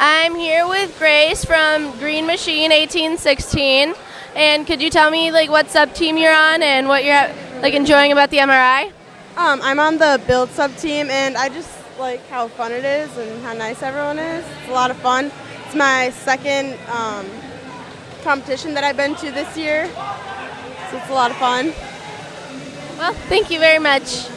I'm here with Grace from Green Machine 1816. And could you tell me like what sub team you're on and what you're like enjoying about the MRI? Um, I'm on the build sub team, and I just like how fun it is and how nice everyone is. It's a lot of fun. It's my second um, competition that I've been to this year, so it's a lot of fun. Well, thank you very much.